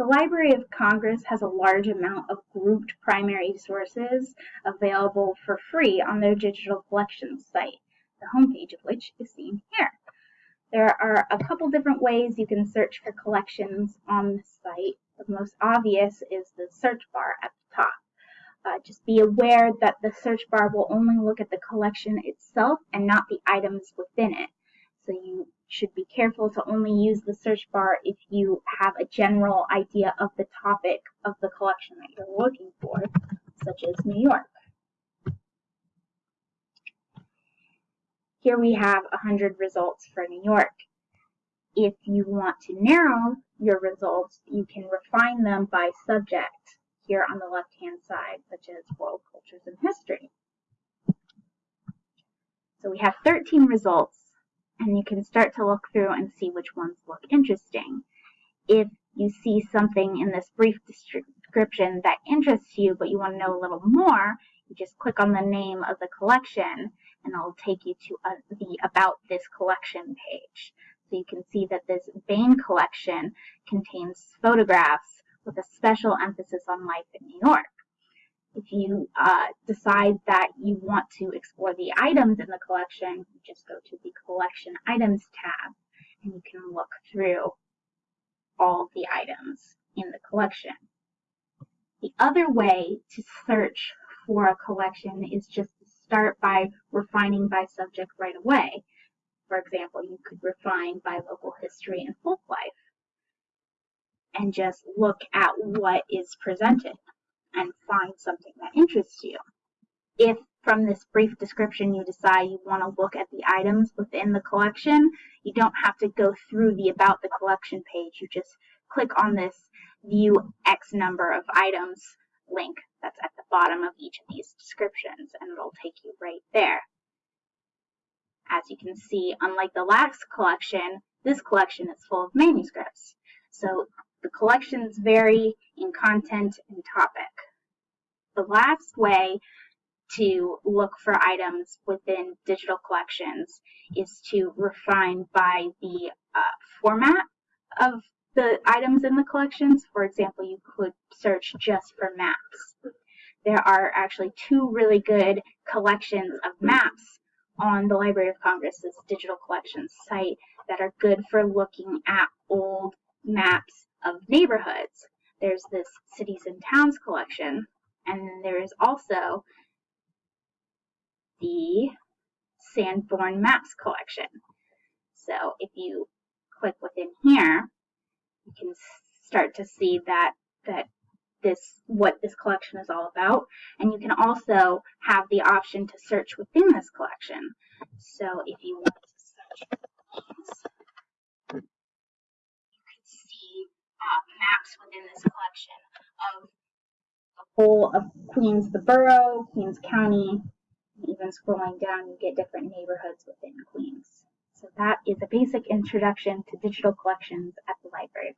The Library of Congress has a large amount of grouped primary sources available for free on their digital collections site, the homepage of which is seen here. There are a couple different ways you can search for collections on the site. The most obvious is the search bar at the top. Uh, just be aware that the search bar will only look at the collection itself and not the items within it. So you should be careful to only use the search bar if you have a general idea of the topic of the collection that you're looking for, such as New York. Here we have 100 results for New York. If you want to narrow your results, you can refine them by subject here on the left-hand side, such as world cultures and history. So we have 13 results and you can start to look through and see which ones look interesting. If you see something in this brief description that interests you, but you want to know a little more, you just click on the name of the collection and it'll take you to uh, the About This Collection page. So you can see that this Bain collection contains photographs with a special emphasis on life in New York. If you uh, decide that you want to explore the items in the collection, just go to the Collection Items tab and you can look through all the items in the collection. The other way to search for a collection is just to start by refining by subject right away. For example, you could refine by local history and folk life and just look at what is presented and find something that interests you. If from this brief description you decide you want to look at the items within the collection, you don't have to go through the About the Collection page. You just click on this View X number of items link that's at the bottom of each of these descriptions, and it'll take you right there. As you can see, unlike the last collection, this collection is full of manuscripts. So the collections vary in content and topic. The last way to look for items within digital collections is to refine by the uh, format of the items in the collections. For example, you could search just for maps. There are actually two really good collections of maps on the Library of Congress's digital collections site that are good for looking at old maps of neighborhoods. There's this cities and towns collection, and then there is also the Sanborn Maps collection. So if you click within here, you can start to see that that this what this collection is all about and you can also have the option to search within this collection so if you want to search uh, maps within this collection of the whole of Queens, the borough, Queens County, even scrolling down, you get different neighborhoods within Queens. So that is a basic introduction to digital collections at the Library.